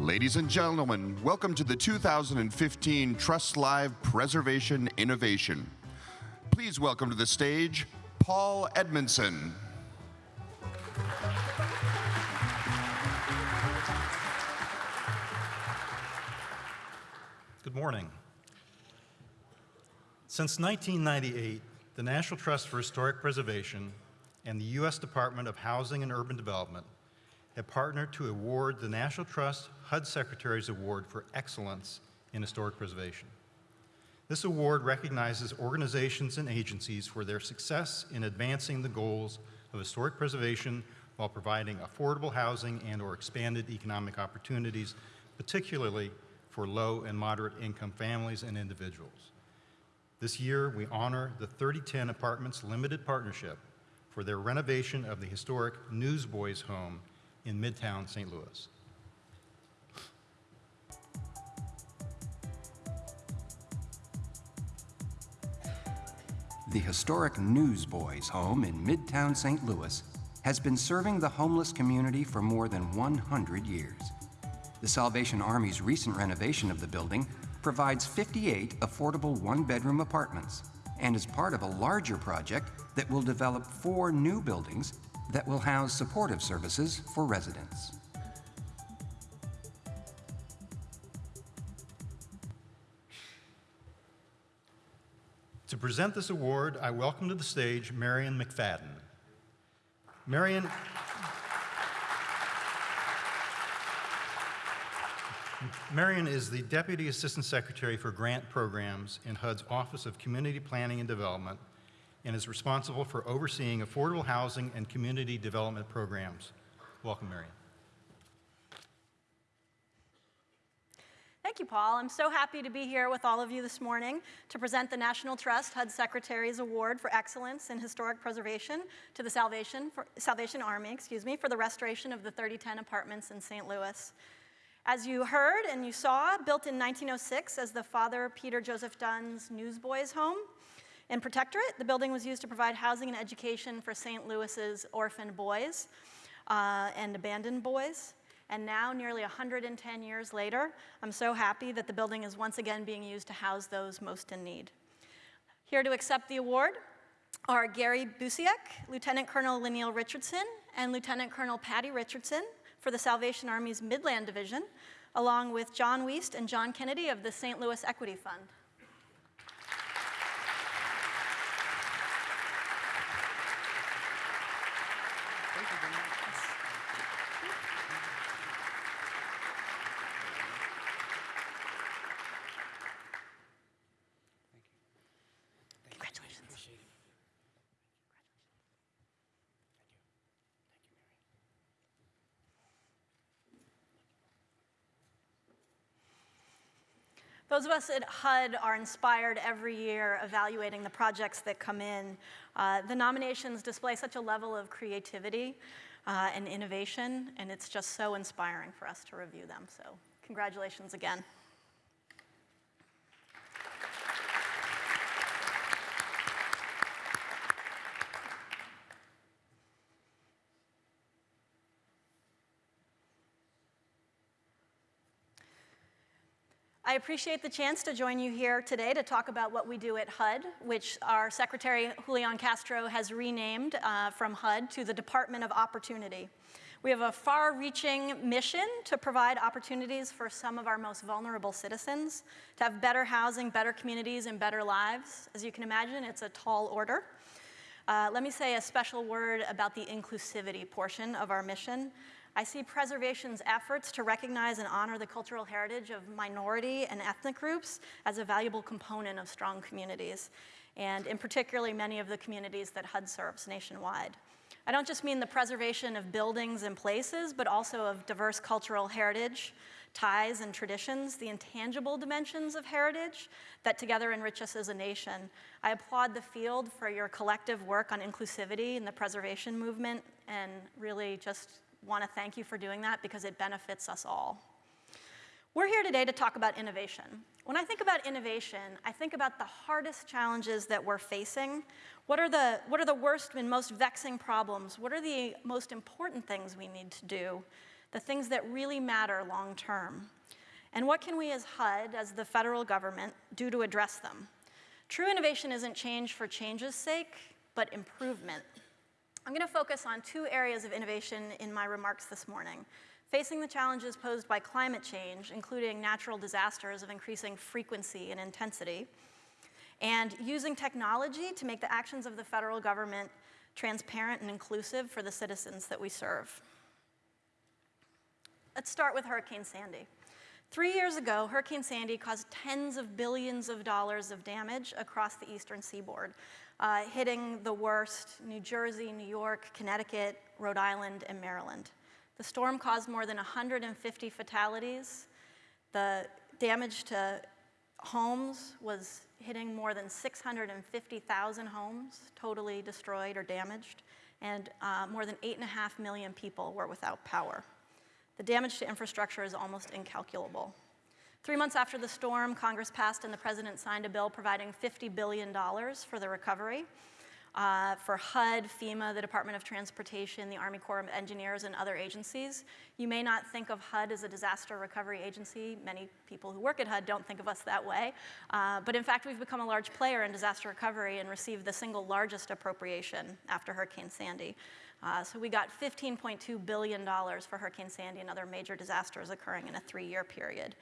Ladies and gentlemen, welcome to the 2015 Trust Live Preservation Innovation. Please welcome to the stage Paul Edmondson. Good morning. Since 1998, the National Trust for Historic Preservation and the U.S. Department of Housing and Urban Development have partnered to award the National Trust HUD Secretary's Award for Excellence in Historic Preservation. This award recognizes organizations and agencies for their success in advancing the goals of historic preservation while providing affordable housing and or expanded economic opportunities, particularly for low and moderate income families and individuals. This year, we honor the 3010 Apartments Limited Partnership for their renovation of the historic Newsboys home in Midtown St. Louis. The historic Newsboys home in Midtown St. Louis has been serving the homeless community for more than 100 years. The Salvation Army's recent renovation of the building provides 58 affordable one-bedroom apartments and is part of a larger project that will develop four new buildings that will house supportive services for residents. To present this award, I welcome to the stage Marion McFadden. Marion, Marion is the Deputy Assistant Secretary for Grant Programs in HUD's Office of Community Planning and Development and is responsible for overseeing affordable housing and community development programs. Welcome, Marion. Thank you, Paul. I'm so happy to be here with all of you this morning to present the National Trust HUD Secretary's Award for Excellence in Historic Preservation to the Salvation, for, Salvation Army, excuse me, for the restoration of the 3010 apartments in St. Louis. As you heard and you saw, built in 1906 as the Father Peter Joseph Dunn's Newsboys Home, in Protectorate, the building was used to provide housing and education for St. Louis's orphaned boys uh, and abandoned boys. And now, nearly 110 years later, I'm so happy that the building is once again being used to house those most in need. Here to accept the award are Gary Busiek, Lieutenant Colonel Lonneal Richardson, and Lieutenant Colonel Patty Richardson for the Salvation Army's Midland Division, along with John Wiest and John Kennedy of the St. Louis Equity Fund. Those of us at HUD are inspired every year evaluating the projects that come in. Uh, the nominations display such a level of creativity uh, and innovation, and it's just so inspiring for us to review them. So congratulations again. I appreciate the chance to join you here today to talk about what we do at HUD, which our Secretary Julian Castro has renamed uh, from HUD to the Department of Opportunity. We have a far-reaching mission to provide opportunities for some of our most vulnerable citizens, to have better housing, better communities, and better lives. As you can imagine, it's a tall order. Uh, let me say a special word about the inclusivity portion of our mission. I see preservation's efforts to recognize and honor the cultural heritage of minority and ethnic groups as a valuable component of strong communities, and in particularly many of the communities that HUD serves nationwide. I don't just mean the preservation of buildings and places, but also of diverse cultural heritage, ties and traditions, the intangible dimensions of heritage that together enrich us as a nation. I applaud the field for your collective work on inclusivity in the preservation movement and really just want to thank you for doing that because it benefits us all. We're here today to talk about innovation. When I think about innovation, I think about the hardest challenges that we're facing. What are the, what are the worst and most vexing problems? What are the most important things we need to do the things that really matter long term. And what can we as HUD, as the federal government, do to address them? True innovation isn't change for change's sake, but improvement. I'm going to focus on two areas of innovation in my remarks this morning. Facing the challenges posed by climate change, including natural disasters of increasing frequency and intensity, and using technology to make the actions of the federal government transparent and inclusive for the citizens that we serve. Let's start with Hurricane Sandy. Three years ago, Hurricane Sandy caused tens of billions of dollars of damage across the eastern seaboard, uh, hitting the worst New Jersey, New York, Connecticut, Rhode Island, and Maryland. The storm caused more than 150 fatalities. The damage to homes was hitting more than 650,000 homes, totally destroyed or damaged, and uh, more than 8.5 million people were without power. The damage to infrastructure is almost incalculable. Three months after the storm, Congress passed and the president signed a bill providing $50 billion for the recovery. Uh, for HUD, FEMA, the Department of Transportation, the Army Corps of Engineers, and other agencies. You may not think of HUD as a disaster recovery agency. Many people who work at HUD don't think of us that way. Uh, but in fact, we've become a large player in disaster recovery and received the single largest appropriation after Hurricane Sandy. Uh, so we got $15.2 billion for Hurricane Sandy and other major disasters occurring in a three-year period.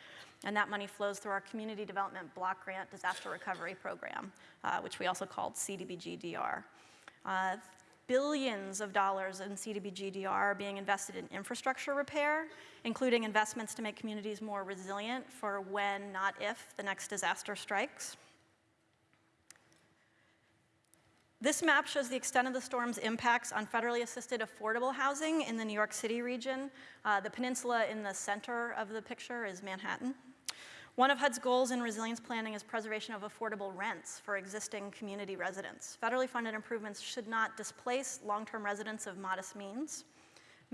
And that money flows through our Community Development Block Grant Disaster Recovery Program, uh, which we also called CDBG-DR. Uh, billions of dollars in CDBG-DR are being invested in infrastructure repair, including investments to make communities more resilient for when, not if, the next disaster strikes. This map shows the extent of the storm's impacts on federally assisted affordable housing in the New York City region. Uh, the peninsula in the center of the picture is Manhattan. One of HUD's goals in resilience planning is preservation of affordable rents for existing community residents. Federally funded improvements should not displace long-term residents of modest means.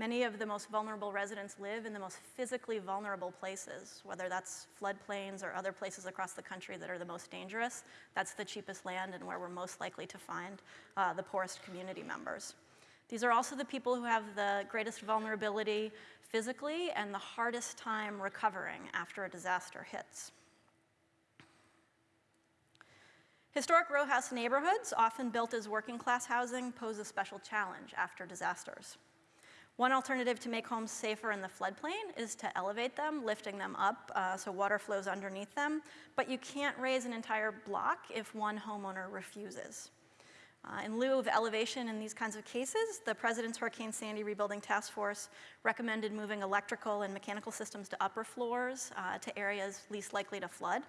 Many of the most vulnerable residents live in the most physically vulnerable places, whether that's floodplains or other places across the country that are the most dangerous. That's the cheapest land and where we're most likely to find uh, the poorest community members. These are also the people who have the greatest vulnerability physically and the hardest time recovering after a disaster hits. Historic row house neighborhoods, often built as working class housing, pose a special challenge after disasters. One alternative to make homes safer in the floodplain is to elevate them, lifting them up uh, so water flows underneath them, but you can't raise an entire block if one homeowner refuses. Uh, in lieu of elevation in these kinds of cases, the President's Hurricane Sandy Rebuilding Task Force recommended moving electrical and mechanical systems to upper floors uh, to areas least likely to flood.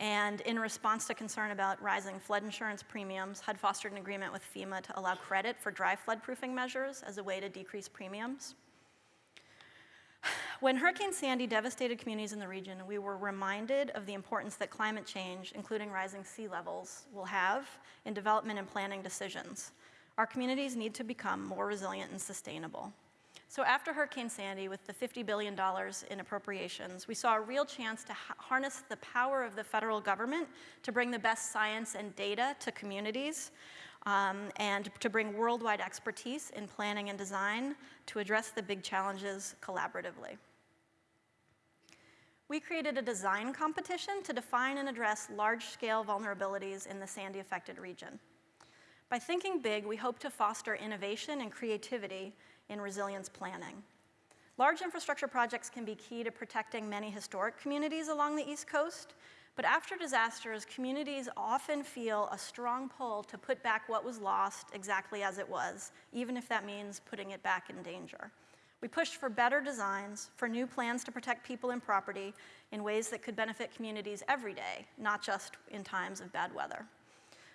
And in response to concern about rising flood insurance premiums, HUD fostered an agreement with FEMA to allow credit for dry floodproofing measures as a way to decrease premiums. When Hurricane Sandy devastated communities in the region, we were reminded of the importance that climate change, including rising sea levels, will have in development and planning decisions. Our communities need to become more resilient and sustainable. So after Hurricane Sandy, with the $50 billion in appropriations, we saw a real chance to ha harness the power of the federal government to bring the best science and data to communities um, and to bring worldwide expertise in planning and design to address the big challenges collaboratively. We created a design competition to define and address large-scale vulnerabilities in the Sandy-affected region. By thinking big, we hope to foster innovation and creativity in resilience planning. Large infrastructure projects can be key to protecting many historic communities along the East Coast, but after disasters, communities often feel a strong pull to put back what was lost exactly as it was, even if that means putting it back in danger. We pushed for better designs, for new plans to protect people and property in ways that could benefit communities every day, not just in times of bad weather.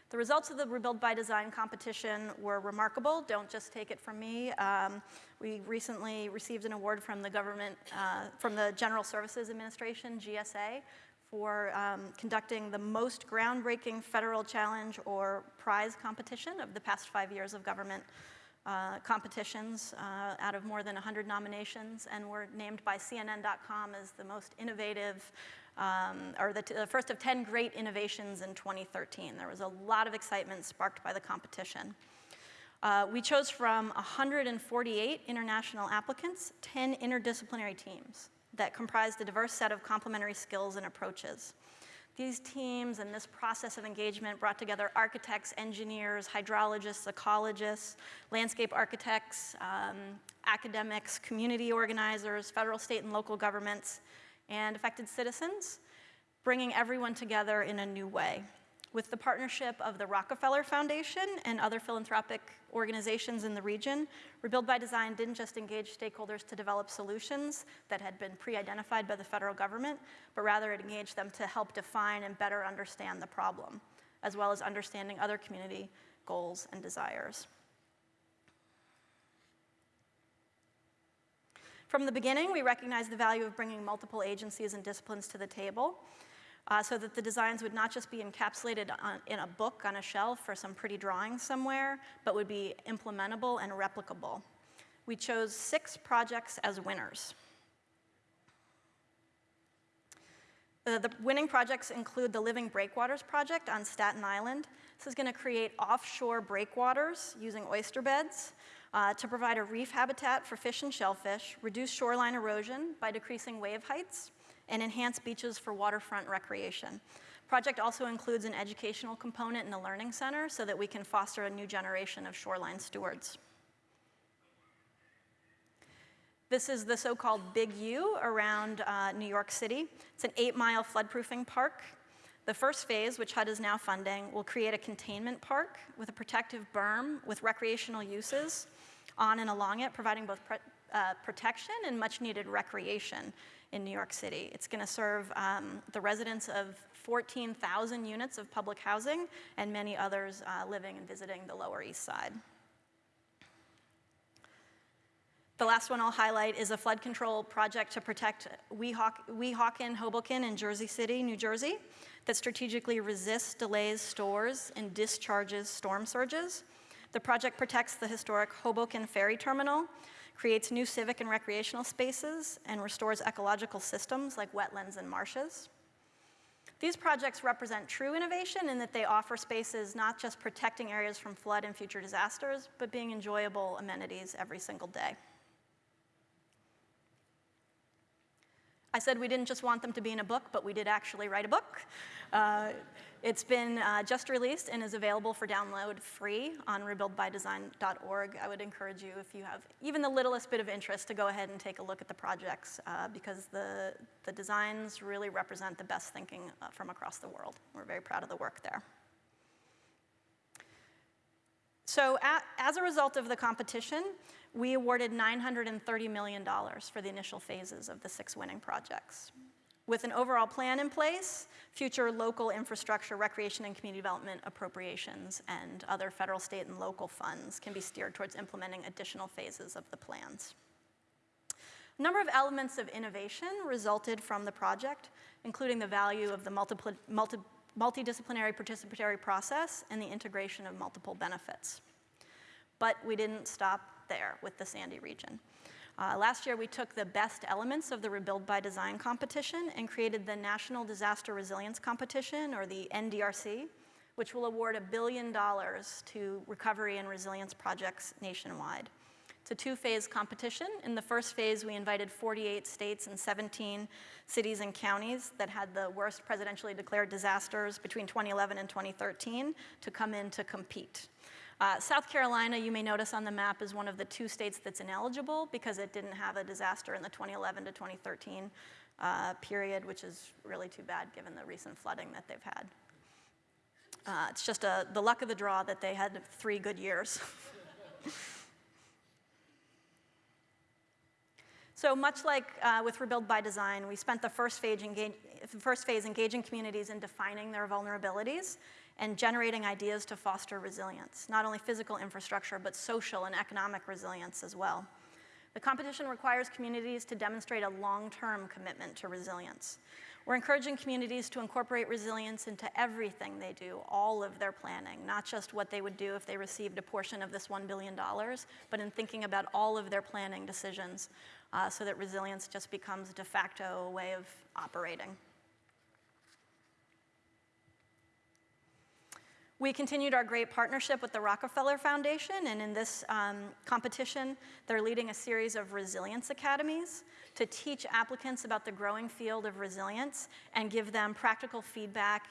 The results of the Rebuild by Design competition were remarkable. Don't just take it from me. Um, we recently received an award from the government, uh, from the General Services Administration, GSA, for um, conducting the most groundbreaking federal challenge or prize competition of the past five years of government uh, competitions uh, out of more than 100 nominations and were named by CNN.com as the most innovative um, or the, the, first of 10 great innovations in 2013. There was a lot of excitement sparked by the competition. Uh, we chose from 148 international applicants, 10 interdisciplinary teams that comprised a diverse set of complementary skills and approaches. These teams and this process of engagement brought together architects, engineers, hydrologists, ecologists, landscape architects, um, academics, community organizers, federal, state, and local governments, and affected citizens, bringing everyone together in a new way. With the partnership of the Rockefeller Foundation and other philanthropic organizations in the region, Rebuild by Design didn't just engage stakeholders to develop solutions that had been pre-identified by the federal government, but rather it engaged them to help define and better understand the problem, as well as understanding other community goals and desires. From the beginning, we recognized the value of bringing multiple agencies and disciplines to the table uh, so that the designs would not just be encapsulated on, in a book on a shelf or some pretty drawing somewhere, but would be implementable and replicable. We chose six projects as winners. Uh, the winning projects include the Living Breakwaters project on Staten Island. This is going to create offshore breakwaters using oyster beds uh, to provide a reef habitat for fish and shellfish, reduce shoreline erosion by decreasing wave heights, and enhance beaches for waterfront recreation. Project also includes an educational component in the Learning Center so that we can foster a new generation of shoreline stewards. This is the so-called Big U around uh, New York City. It's an eight-mile floodproofing park. The first phase, which HUD is now funding, will create a containment park with a protective berm with recreational uses on and along it, providing both uh, protection and much needed recreation in New York City. It's going to serve um, the residents of 14,000 units of public housing and many others uh, living and visiting the Lower East Side. The last one I'll highlight is a flood control project to protect Weehawken, Hoboken, and Jersey City, New Jersey, that strategically resists, delays, stores, and discharges storm surges. The project protects the historic Hoboken Ferry Terminal, creates new civic and recreational spaces, and restores ecological systems like wetlands and marshes. These projects represent true innovation in that they offer spaces not just protecting areas from flood and future disasters, but being enjoyable amenities every single day. I said we didn't just want them to be in a book, but we did actually write a book. Uh, it's been uh, just released and is available for download free on rebuildbydesign.org. I would encourage you, if you have even the littlest bit of interest, to go ahead and take a look at the projects uh, because the, the designs really represent the best thinking uh, from across the world. We're very proud of the work there. So as a result of the competition, we awarded $930 million for the initial phases of the six winning projects. With an overall plan in place, future local infrastructure, recreation, and community development appropriations and other federal, state, and local funds can be steered towards implementing additional phases of the plans. A number of elements of innovation resulted from the project, including the value of the multi multi multidisciplinary participatory process and the integration of multiple benefits. But we didn't stop there with the Sandy region. Uh, last year, we took the best elements of the Rebuild by Design competition and created the National Disaster Resilience Competition, or the NDRC, which will award a billion dollars to recovery and resilience projects nationwide. It's a two-phase competition. In the first phase, we invited 48 states and 17 cities and counties that had the worst presidentially declared disasters between 2011 and 2013 to come in to compete. Uh, South Carolina, you may notice on the map, is one of the two states that's ineligible because it didn't have a disaster in the 2011 to 2013 uh, period, which is really too bad given the recent flooding that they've had. Uh, it's just a, the luck of the draw that they had three good years. So much like uh, with Rebuild by Design, we spent the first phase, engage, the first phase engaging communities in defining their vulnerabilities and generating ideas to foster resilience, not only physical infrastructure, but social and economic resilience as well. The competition requires communities to demonstrate a long-term commitment to resilience. We're encouraging communities to incorporate resilience into everything they do, all of their planning, not just what they would do if they received a portion of this $1 billion, but in thinking about all of their planning decisions uh, so that resilience just becomes de facto way of operating. We continued our great partnership with the Rockefeller Foundation, and in this um, competition, they're leading a series of resilience academies to teach applicants about the growing field of resilience and give them practical feedback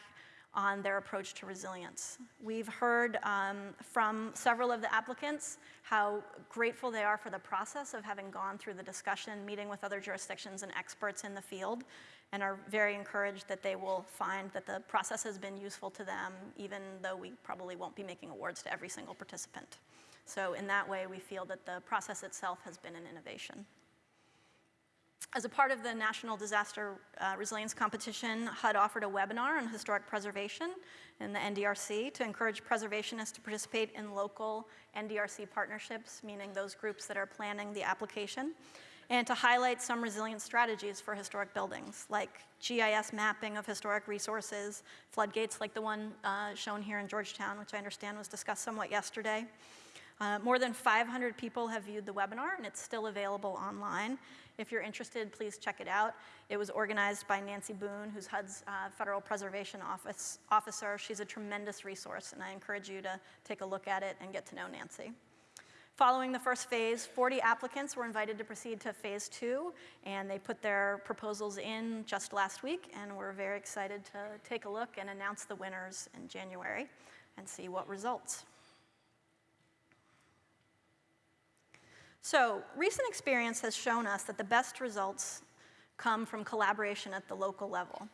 on their approach to resilience. We've heard um, from several of the applicants how grateful they are for the process of having gone through the discussion, meeting with other jurisdictions and experts in the field, and are very encouraged that they will find that the process has been useful to them, even though we probably won't be making awards to every single participant. So in that way, we feel that the process itself has been an innovation. As a part of the National Disaster uh, Resilience Competition, HUD offered a webinar on historic preservation in the NDRC to encourage preservationists to participate in local NDRC partnerships, meaning those groups that are planning the application and to highlight some resilient strategies for historic buildings, like GIS mapping of historic resources, floodgates like the one uh, shown here in Georgetown, which I understand was discussed somewhat yesterday. Uh, more than 500 people have viewed the webinar, and it's still available online. If you're interested, please check it out. It was organized by Nancy Boone, who's HUD's uh, Federal Preservation Office officer. She's a tremendous resource, and I encourage you to take a look at it and get to know Nancy. Following the first phase, 40 applicants were invited to proceed to phase two, and they put their proposals in just last week, and we're very excited to take a look and announce the winners in January and see what results. So recent experience has shown us that the best results come from collaboration at the local level.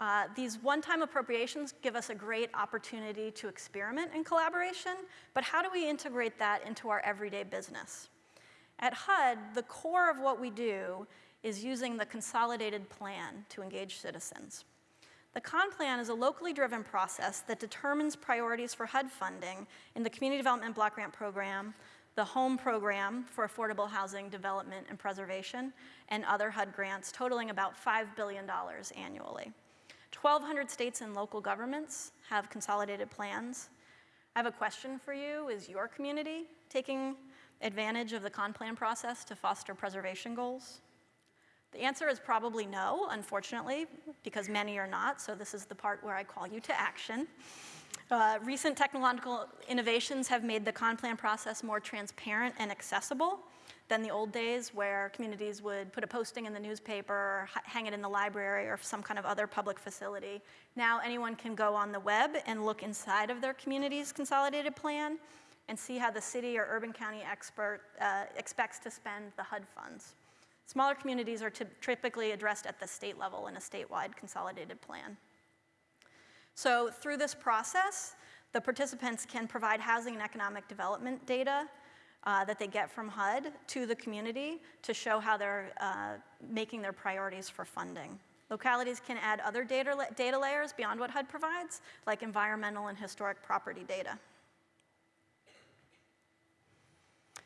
Uh, these one-time appropriations give us a great opportunity to experiment in collaboration, but how do we integrate that into our everyday business? At HUD, the core of what we do is using the consolidated plan to engage citizens. The CON plan is a locally driven process that determines priorities for HUD funding in the Community Development Block Grant Program, the HOME Program for Affordable Housing Development and Preservation, and other HUD grants totaling about $5 billion annually. 1,200 states and local governments have consolidated plans. I have a question for you. Is your community taking advantage of the CON plan process to foster preservation goals? The answer is probably no, unfortunately, because many are not, so this is the part where I call you to action. Uh, recent technological innovations have made the CON plan process more transparent and accessible than the old days where communities would put a posting in the newspaper, hang it in the library or some kind of other public facility. Now anyone can go on the web and look inside of their community's consolidated plan and see how the city or urban county expert uh, expects to spend the HUD funds. Smaller communities are typically addressed at the state level in a statewide consolidated plan. So through this process, the participants can provide housing and economic development data uh, that they get from HUD to the community to show how they're uh, making their priorities for funding. Localities can add other data, data layers beyond what HUD provides, like environmental and historic property data.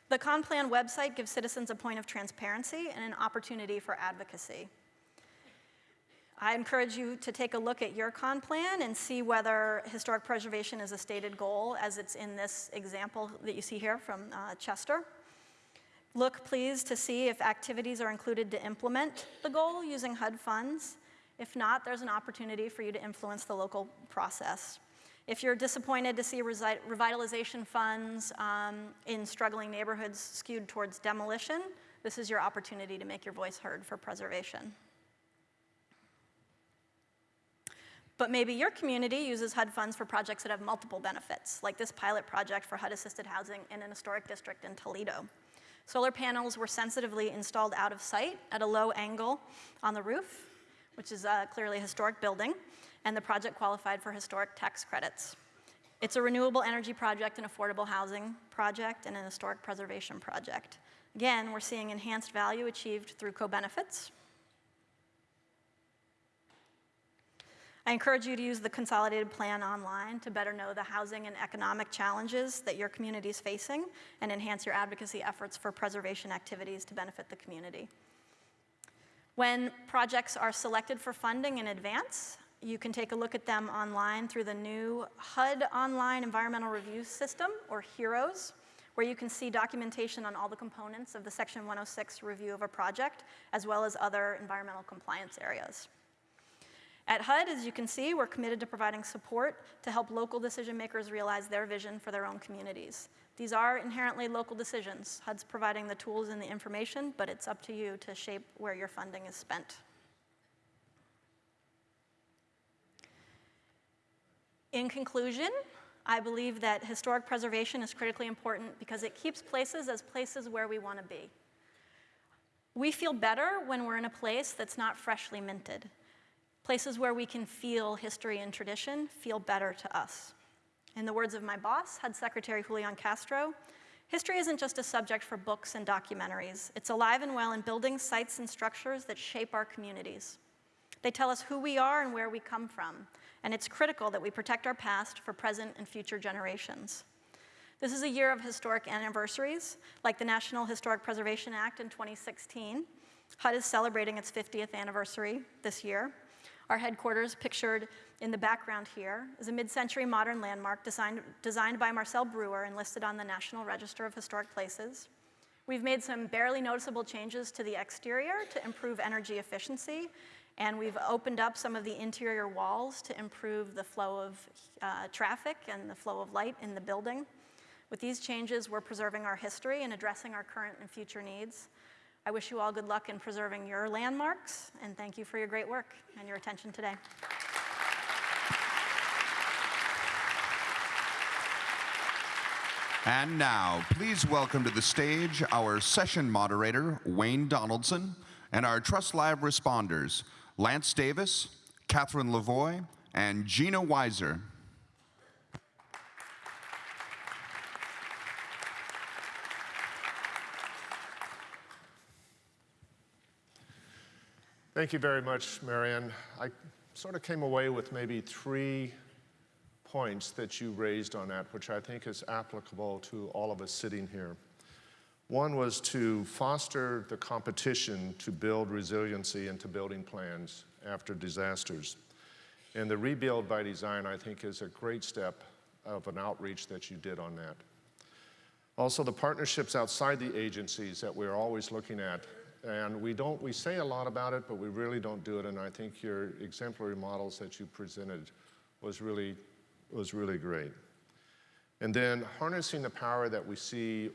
The CONPLAN website gives citizens a point of transparency and an opportunity for advocacy. I encourage you to take a look at your con plan and see whether historic preservation is a stated goal as it's in this example that you see here from uh, Chester. Look, please, to see if activities are included to implement the goal using HUD funds. If not, there's an opportunity for you to influence the local process. If you're disappointed to see revitalization funds um, in struggling neighborhoods skewed towards demolition, this is your opportunity to make your voice heard for preservation. But maybe your community uses HUD funds for projects that have multiple benefits, like this pilot project for HUD-assisted housing in an historic district in Toledo. Solar panels were sensitively installed out of sight at a low angle on the roof, which is uh, clearly a historic building, and the project qualified for historic tax credits. It's a renewable energy project, an affordable housing project, and an historic preservation project. Again, we're seeing enhanced value achieved through co-benefits, I encourage you to use the consolidated plan online to better know the housing and economic challenges that your community is facing and enhance your advocacy efforts for preservation activities to benefit the community. When projects are selected for funding in advance, you can take a look at them online through the new HUD Online Environmental Review System, or HEROS, where you can see documentation on all the components of the Section 106 review of a project, as well as other environmental compliance areas. At HUD, as you can see, we're committed to providing support to help local decision makers realize their vision for their own communities. These are inherently local decisions. HUD's providing the tools and the information, but it's up to you to shape where your funding is spent. In conclusion, I believe that historic preservation is critically important because it keeps places as places where we want to be. We feel better when we're in a place that's not freshly minted. Places where we can feel history and tradition feel better to us. In the words of my boss, HUD Secretary Julian Castro, history isn't just a subject for books and documentaries. It's alive and well in buildings, sites, and structures that shape our communities. They tell us who we are and where we come from, and it's critical that we protect our past for present and future generations. This is a year of historic anniversaries, like the National Historic Preservation Act in 2016. HUD is celebrating its 50th anniversary this year. Our headquarters, pictured in the background here, is a mid-century modern landmark designed, designed by Marcel Breuer and listed on the National Register of Historic Places. We've made some barely noticeable changes to the exterior to improve energy efficiency, and we've opened up some of the interior walls to improve the flow of uh, traffic and the flow of light in the building. With these changes, we're preserving our history and addressing our current and future needs. I wish you all good luck in preserving your landmarks, and thank you for your great work and your attention today. And now, please welcome to the stage our session moderator, Wayne Donaldson, and our Trust Live responders, Lance Davis, Catherine Lavoie, and Gina Weiser. Thank you very much, Marianne. I sort of came away with maybe three points that you raised on that, which I think is applicable to all of us sitting here. One was to foster the competition to build resiliency into building plans after disasters. And the rebuild by design, I think, is a great step of an outreach that you did on that. Also, the partnerships outside the agencies that we're always looking at and we don't, we say a lot about it, but we really don't do it. And I think your exemplary models that you presented was really, was really great. And then harnessing the power that we see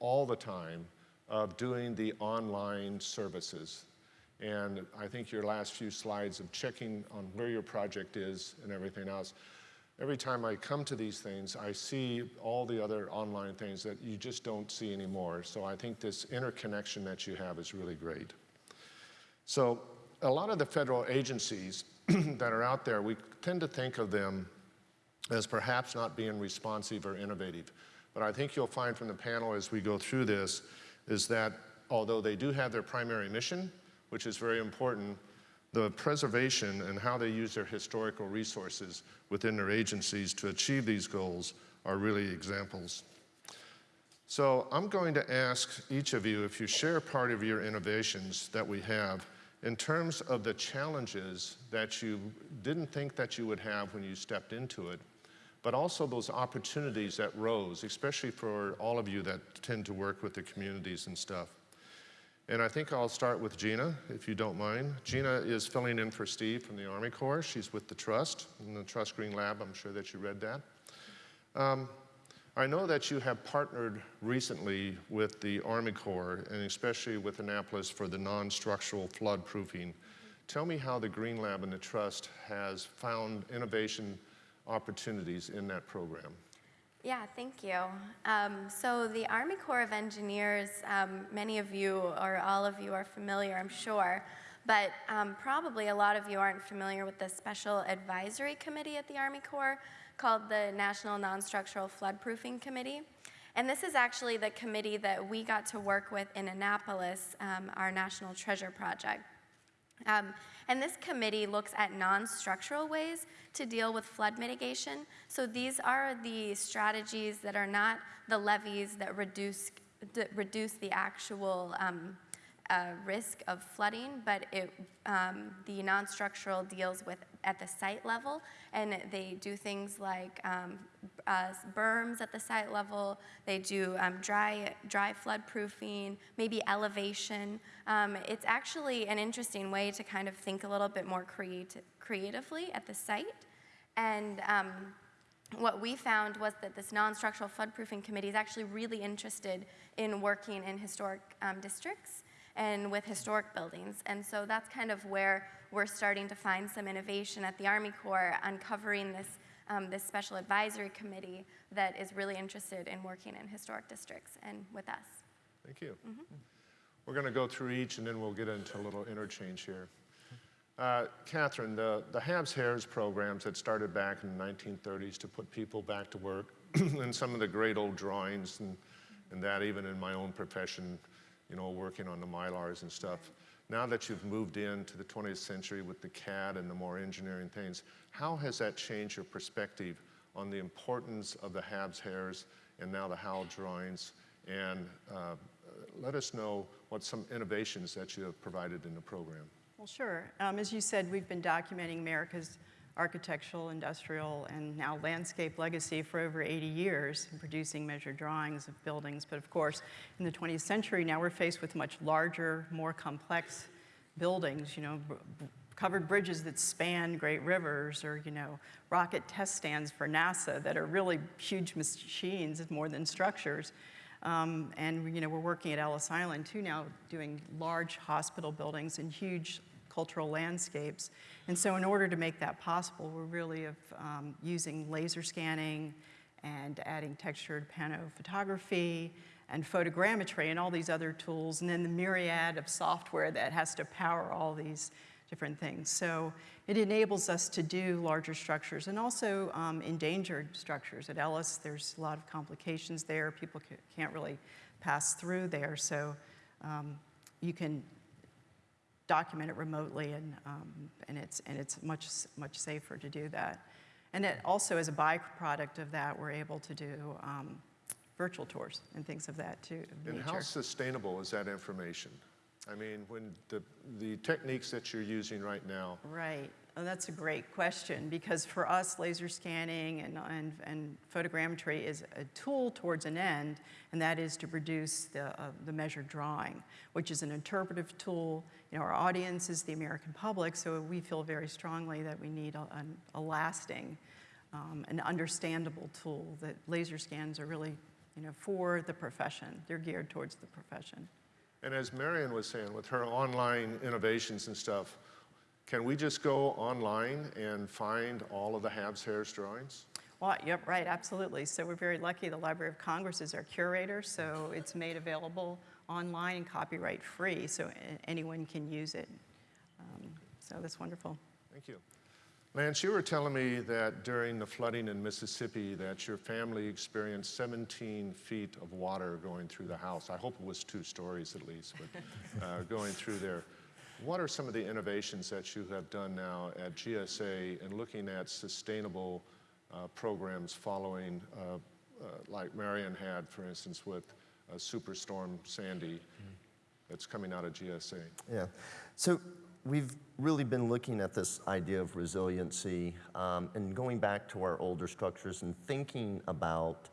all the time of doing the online services. And I think your last few slides of checking on where your project is and everything else every time I come to these things, I see all the other online things that you just don't see anymore. So I think this interconnection that you have is really great. So a lot of the federal agencies that are out there, we tend to think of them as perhaps not being responsive or innovative. But I think you'll find from the panel as we go through this is that although they do have their primary mission, which is very important, the preservation and how they use their historical resources within their agencies to achieve these goals are really examples. So I'm going to ask each of you if you share part of your innovations that we have in terms of the challenges that you didn't think that you would have when you stepped into it, but also those opportunities that rose, especially for all of you that tend to work with the communities and stuff. And I think I'll start with Gina, if you don't mind. Gina is filling in for Steve from the Army Corps. She's with the Trust, in the Trust Green Lab. I'm sure that you read that. Um, I know that you have partnered recently with the Army Corps, and especially with Annapolis for the non-structural flood proofing. Tell me how the Green Lab and the Trust has found innovation opportunities in that program. Yeah, thank you. Um, so the Army Corps of Engineers, um, many of you or all of you are familiar, I'm sure, but um, probably a lot of you aren't familiar with the Special Advisory Committee at the Army Corps called the National Non-Structural Floodproofing Committee. And this is actually the committee that we got to work with in Annapolis, um, our National Treasure Project. Um, and this committee looks at non-structural ways to deal with flood mitigation. So these are the strategies that are not the levees that reduce, that reduce the actual um, a risk of flooding, but it, um, the non-structural deals with at the site level, and they do things like um, uh, berms at the site level. They do um, dry dry flood proofing, maybe elevation. Um, it's actually an interesting way to kind of think a little bit more creati- creatively at the site, and. Um, what we found was that this non-structural floodproofing committee is actually really interested in working in historic um, districts and with historic buildings. And so that's kind of where we're starting to find some innovation at the Army Corps, uncovering this, um, this special advisory committee that is really interested in working in historic districts and with us. Thank you. We're going to go through each and then we'll get into a little interchange here. Uh, Catherine, the, the HABS HAERs programs that started back in the 1930s to put people back to work, and some of the great old drawings and, and that, even in my own profession, you know, working on the Mylars and stuff. Now that you've moved into the 20th century with the CAD and the more engineering things, how has that changed your perspective on the importance of the HABS HAERs and now the HALS drawings? And uh, let us know what some innovations that you have provided in the program. Well, sure. Um, as you said, we've been documenting America's architectural, industrial, and now landscape legacy for over 80 years, and producing measured drawings of buildings. But of course, in the 20th century, now we're faced with much larger, more complex buildings, you know, covered bridges that span great rivers, or, you know, rocket test stands for NASA that are really huge machines more than structures. Um, and you know, we're working at Ellis Island too now, doing large hospital buildings and huge cultural landscapes. And so, in order to make that possible, we're really of, um, using laser scanning and adding textured pano photography and photogrammetry and all these other tools, and then the myriad of software that has to power all these different things. So it enables us to do larger structures and also um, endangered structures. At Ellis, there's a lot of complications there. People can't really pass through there. So um, you can document it remotely, and, um, and, it's, and it's much, much safer to do that. And it also, as a byproduct of that, we're able to do um, virtual tours and things of that too. of And how sustainable is that information? I mean, when the, the techniques that you're using right now, Right. Oh, that's a great question because for us, laser scanning and, and, and photogrammetry is a tool towards an end, and that is to produce the, uh, the measured drawing, which is an interpretive tool. You know, our audience is the American public, so we feel very strongly that we need a, an- a lasting, um, an understandable tool. That laser scans are really, you know, for the profession. They're geared towards the profession. and as Marion was saying, with her online innovations and stuff, can we just go online and find all of the HABS HAERs drawings? Well, yep, right, absolutely. So we're very lucky. The Library of Congress is our curator, so it's made available online and copyright free, so anyone can use it. Um, so that's wonderful. Thank you. Lance, you were telling me that during the flooding in Mississippi that your family experienced 17 feet of water going through the house. I hope it was two stories at least, but uh, going through there. What are some of the innovations that you have done now at GSA in looking at sustainable uh, programs following, uh, uh, like Marion had, for instance, with uh, Superstorm Sandy that's coming out of GSA? Yeah. So we've really been looking at this idea of resiliency um, and going back to our older structures and thinking about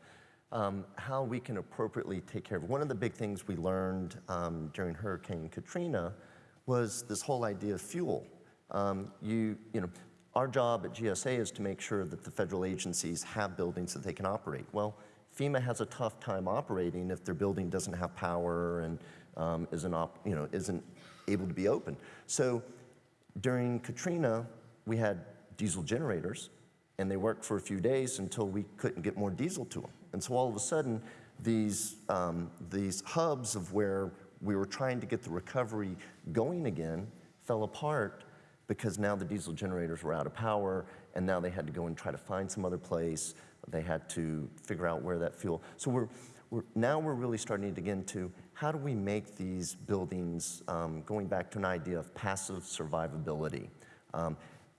um, how we can appropriately take care of. One of the big things we learned um, during Hurricane Katrina was this whole idea of fuel. Um, you, you know, our job at GSA is to make sure that the federal agencies have buildings that they can operate. Well, FEMA has a tough time operating if their building doesn't have power and um, isn't, you know, isn't able to be open. So during Katrina, we had diesel generators, and they worked for a few days until we couldn't get more diesel to them. And so all of a sudden, these, um, these hubs of where we were trying to get the recovery going again fell apart because now the diesel generators were out of power, and now they had to go and try to find some other place. They had to figure out where that fuel. So we're, we're now we're really starting to get into how do we make these buildings, um, going back to an idea of passive survivability, um,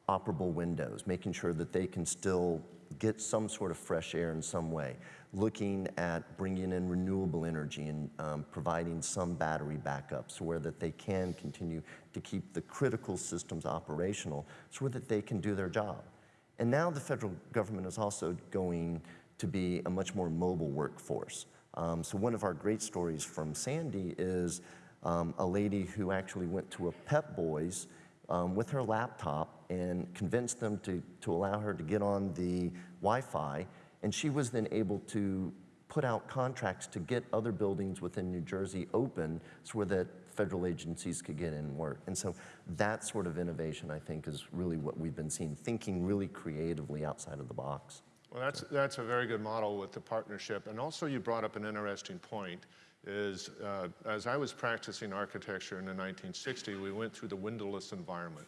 operable windows, making sure that they can still get some sort of fresh air in some way, looking at bringing in renewable energy and um, providing some battery backup so where that they can continue to keep the critical systems operational so that they can do their job. And now the federal government is also going to be a much more mobile workforce. Um, so one of our great stories from Sandy is um, a lady who actually went to a Pep Boys um, with her laptop and convinced them to, to allow her to get on the Wi-Fi, and she was then able to put out contracts to get other buildings within New Jersey open so that federal agencies could get in and work. And so that sort of innovation, I think, is really what we've been seeing, thinking really creatively outside of the box. Well, that's, that's a very good model with the partnership. And also you brought up an interesting point is uh, as I was practicing architecture in the 1960s, we went through the windowless environment.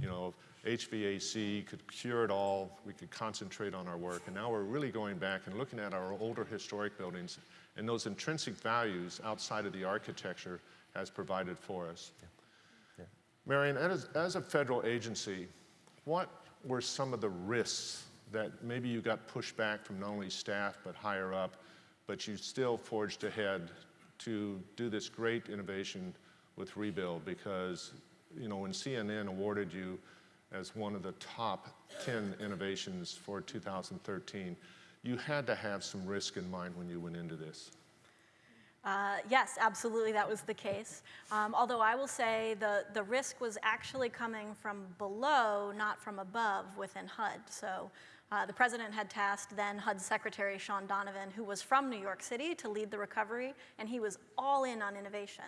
You know, HVAC could cure it all. We could concentrate on our work. And now we're really going back and looking at our older historic buildings and those intrinsic values outside of the architecture has provided for us. Yeah. Marion, as, as a federal agency, what were some of the risks that maybe you got pushed back from not only staff but higher up, but you still forged ahead to do this great innovation with Rebuild because, you know, when CNN awarded you as one of the top 10 innovations for 2013, you had to have some risk in mind when you went into this. Uh, yes, absolutely, that was the case. Um, although I will say the, the risk was actually coming from below, not from above within HUD. So uh, the president had tasked then HUD Secretary Shaun Donovan, who was from New York City, to lead the recovery, and he was all in on innovation.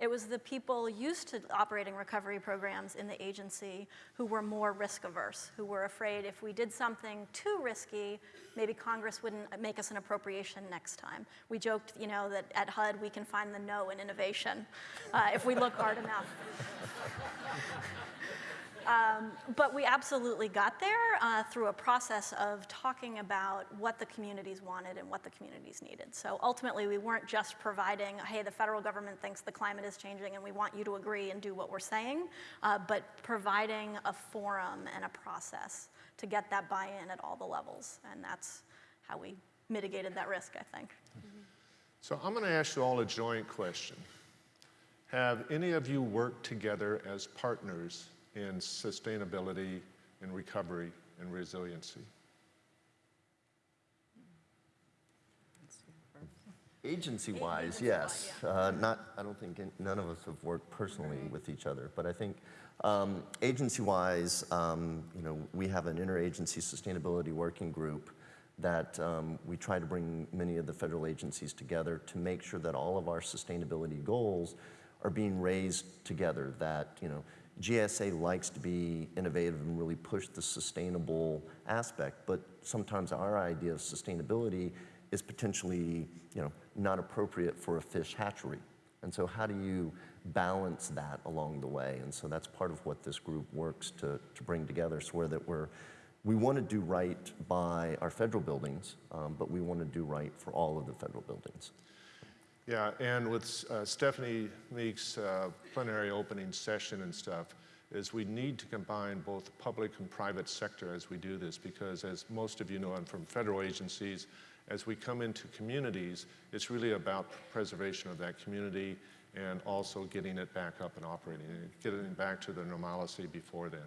It was the people used to operating recovery programs in the agency who were more risk averse, who were afraid if we did something too risky, maybe Congress wouldn't make us an appropriation next time. We joked, you know, that at HUD we can find the no in innovation uh, if we look hard enough. Um, but we absolutely got there uh, through a process of talking about what the communities wanted and what the communities needed. So ultimately, we weren't just providing, hey, the federal government thinks the climate is changing and we want you to agree and do what we're saying, uh, but providing a forum and a process to get that buy-in at all the levels. And that's how we mitigated that risk, I think. So I'm going to ask you all a joint question. Have any of you worked together as partners in sustainability and recovery and resiliency? Agency-wise, yes. Uh, not, I don't think in- none of us have worked personally with each other, but I think um, agency-wise, um, you know, we have an interagency sustainability working group that um, we try to bring many of the federal agencies together to make sure that all of our sustainability goals are being raised together. That you know, GSA likes to be innovative and really push the sustainable aspect, but sometimes our idea of sustainability is potentially, you know, not appropriate for a fish hatchery. And so how do you balance that along the way? And so that's part of what this group works to, to bring together, so that we're, we want to do right by our federal buildings, um, but we want to do right for all of the federal buildings. Yeah, and with uh, Stephanie Meeks' uh, plenary opening session and stuff, is we need to combine both public and private sector as we do this because as most of you know, I'm from federal agencies, as we come into communities, it's really about preservation of that community and also getting it back up and operating, getting it back to the normalcy before then.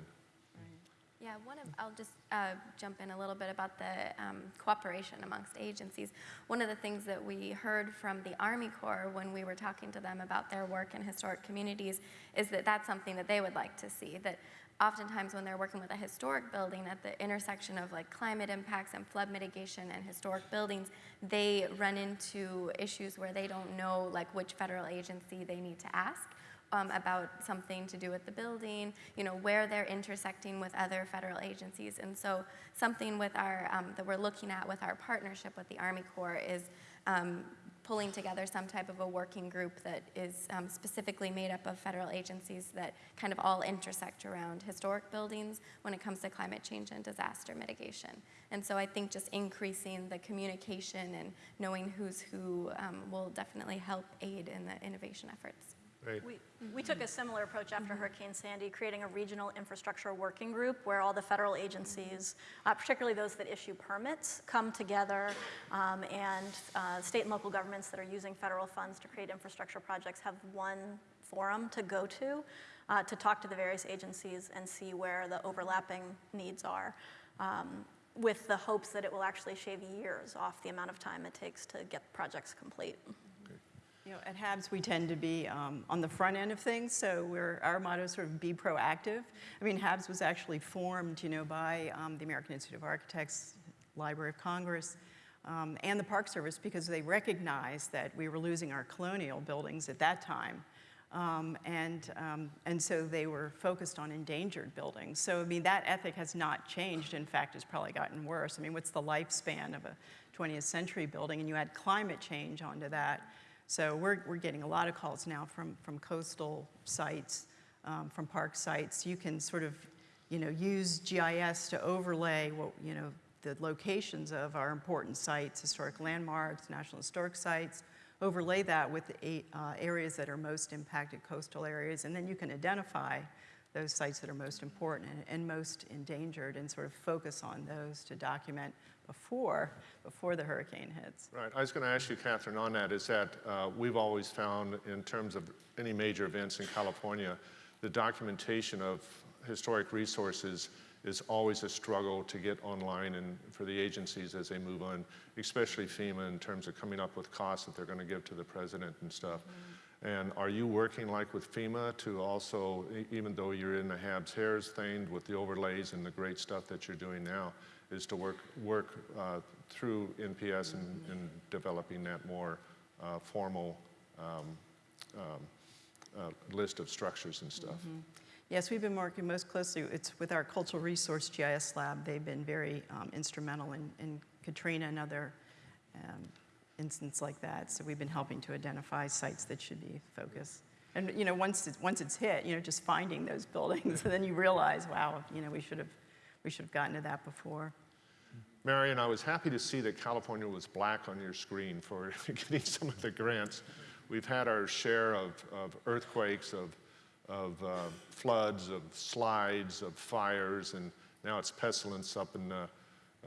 Yeah, one of, I'll just uh, jump in a little bit about the um, cooperation amongst agencies. One of the things that we heard from the Army Corps when we were talking to them about their work in historic communities is that that's something that they would like to see, that oftentimes when they're working with a historic building at the intersection of like climate impacts and flood mitigation and historic buildings, they run into issues where they don't know like which federal agency they need to ask um, about something to do with the building, you know, where they're intersecting with other federal agencies. And so something with our, um, that we're looking at with our partnership with the Army Corps is um, pulling together some type of a working group that is um, specifically made up of federal agencies that kind of all intersect around historic buildings when it comes to climate change and disaster mitigation. And so I think just increasing the communication and knowing who's who um, will definitely help aid in the innovation efforts. We, we took a similar approach after Hurricane Sandy, creating a regional infrastructure working group where all the federal agencies, uh, particularly those that issue permits, come together um, and uh, state and local governments that are using federal funds to create infrastructure projects have one forum to go to uh, to talk to the various agencies and see where the overlapping needs are. Um, with the hopes that it will actually shave years off the amount of time it takes to get projects complete. You know, at HABS, we tend to be um, on the front end of things, so we're, our motto is sort of be proactive. I mean, HABS was actually formed, you know, by um, the American Institute of Architects, Library of Congress, um, and the Park Service because they recognized that we were losing our colonial buildings at that time. Um, and, um, and so they were focused on endangered buildings. So, I mean, that ethic has not changed. In fact, it's probably gotten worse. I mean, what's the lifespan of a 20th century building? And you add climate change onto that. So we're, we're getting a lot of calls now from, from coastal sites, um, from park sites. You can sort of, you know, use GIS to overlay what, you know, the locations of our important sites, historic landmarks, national historic sites, overlay that with the eight, uh, areas that are most impacted coastal areas, and then you can identify those sites that are most important and, and most endangered and sort of focus on those to document before, before the hurricane hits. Right. I was going to ask you, Catherine, on that, is that uh, we've always found in terms of any major events in California, the documentation of historic resources is always a struggle to get online and for the agencies as they move on, especially FEMA in terms of coming up with costs that they're going to give to the president and stuff. And are you working like with FEMA to also, even though you're in the HABS HAERs thing with the overlays and the great stuff that you're doing now, is to work, work uh, through NPS and, and developing that more uh, formal um, um, uh, list of structures and stuff? Yes, we've been working most closely, it's with our Cultural Resource GIS Lab. They've been very um, instrumental in, in Katrina and other instances like that. So we've been helping to identify sites that should be focused. And, you know, once it's, once it's hit, you know, just finding those buildings, and then you realize, wow, you know, we should have, we should have gotten to that before. Marion, I was happy to see that California was black on your screen for getting some of the grants. We've had our share of, of earthquakes, of, of uh, floods, of slides, of fires, and now it's pestilence up in the,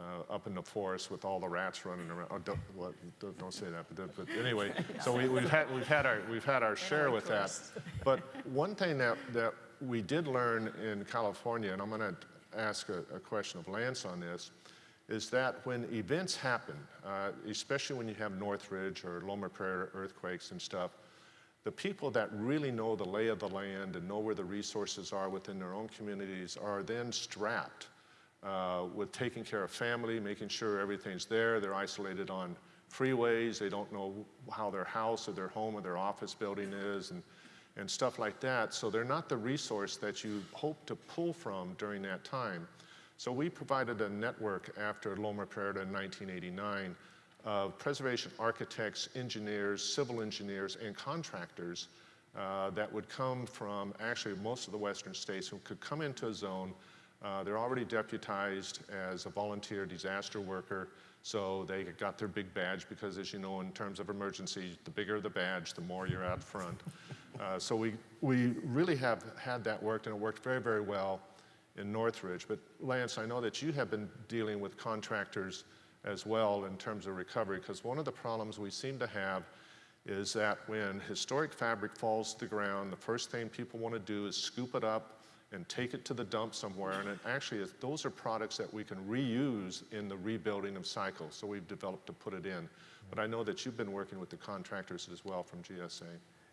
uh, up in the forest with all the rats running around. Oh, don't, don't, don't say that, but, but anyway, so we, we've, had, we've, had our, we've had our share with that. But one thing that, that we did learn in California, and I'm going to ask a, a question of Lance on this, is that when events happen, uh, especially when you have Northridge or Loma Prieta earthquakes and stuff, the people that really know the lay of the land and know where the resources are within their own communities are then strapped uh, with taking care of family, making sure everything's there. They're isolated on freeways. They don't know how their house or their home or their office building is and, and stuff like that. So they're not the resource that you hope to pull from during that time. So we provided a network after Loma Prieta in 1989 of preservation architects, engineers, civil engineers, and contractors uh, that would come from actually most of the western states who could come into a zone. Uh, they're already deputized as a volunteer disaster worker, so they got their big badge because, as you know, in terms of emergency, the bigger the badge, the more you're out front. Uh, so we, we really have had that worked, and it worked very, very well in Northridge. But Lance, I know that you have been dealing with contractors as well in terms of recovery, because one of the problems we seem to have is that when historic fabric falls to the ground, the first thing people want to do is scoop it up and take it to the dump somewhere. And it actually is, those are products that we can reuse in the rebuilding of cycles. So we've developed to put it in. But I know that you've been working with the contractors as well from GSA.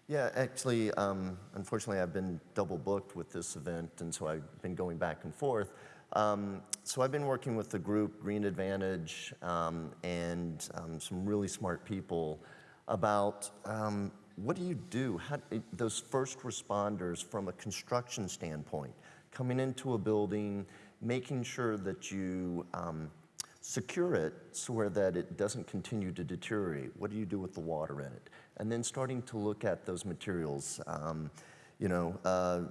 Yeah, actually, um, unfortunately, I've been double booked with this event, and so I've been going back and forth. Um, so I've been working with the group Green Advantage um, and um, some really smart people about um, what do you do? How, those first responders from a construction standpoint, coming into a building, making sure that you um, secure it so that it doesn't continue to deteriorate. What do you do with the water in it? And then starting to look at those materials. Um, you know, uh,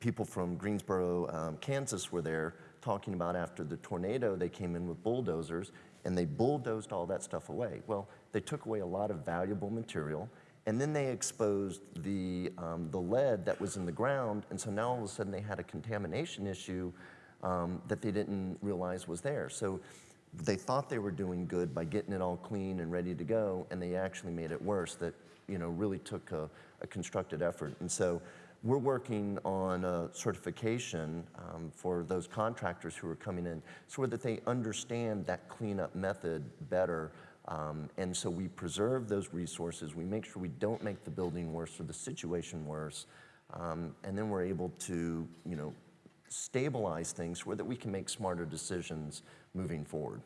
people from Greensboro, um, Kansas were there talking about after the tornado, they came in with bulldozers and they bulldozed all that stuff away. Well, they took away a lot of valuable material And then they exposed the, um, the lead that was in the ground, and so now all of a sudden they had a contamination issue um, that they didn't realize was there. So they thought they were doing good by getting it all clean and ready to go, and they actually made it worse. That you know really took a, a constructed effort. And so we're working on a certification um, for those contractors who are coming in, so that they understand that cleanup method better. Um, and so we preserve those resources. We make sure we don't make the building worse or the situation worse. Um, and then we're able to, you know, stabilize things so that we can make smarter decisions moving forward.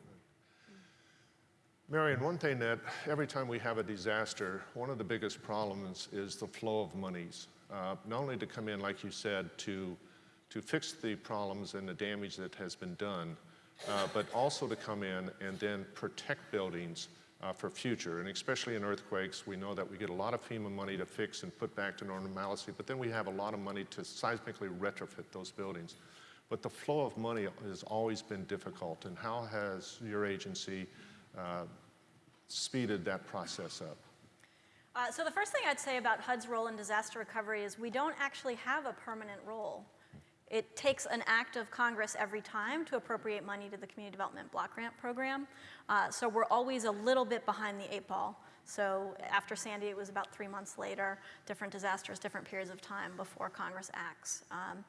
Marion, one thing that every time we have a disaster, one of the biggest problems is the flow of monies. Uh, not only to come in, like you said, to, to fix the problems and the damage that has been done, uh, but also to come in and then protect buildings uh, for future. And especially in earthquakes, we know that we get a lot of FEMA money to fix and put back to normalcy, but then we have a lot of money to seismically retrofit those buildings. But the flow of money has always been difficult. And how has your agency uh, speeded that process up? Uh, so the first thing I'd say about HUD's role in disaster recovery is we don't actually have a permanent role. It takes an act of Congress every time to appropriate money to the Community Development Block Grant Program. Uh, so we're always a little bit behind the eight ball. So after Sandy, it was about three months later, different disasters, different periods of time before Congress acts. Um,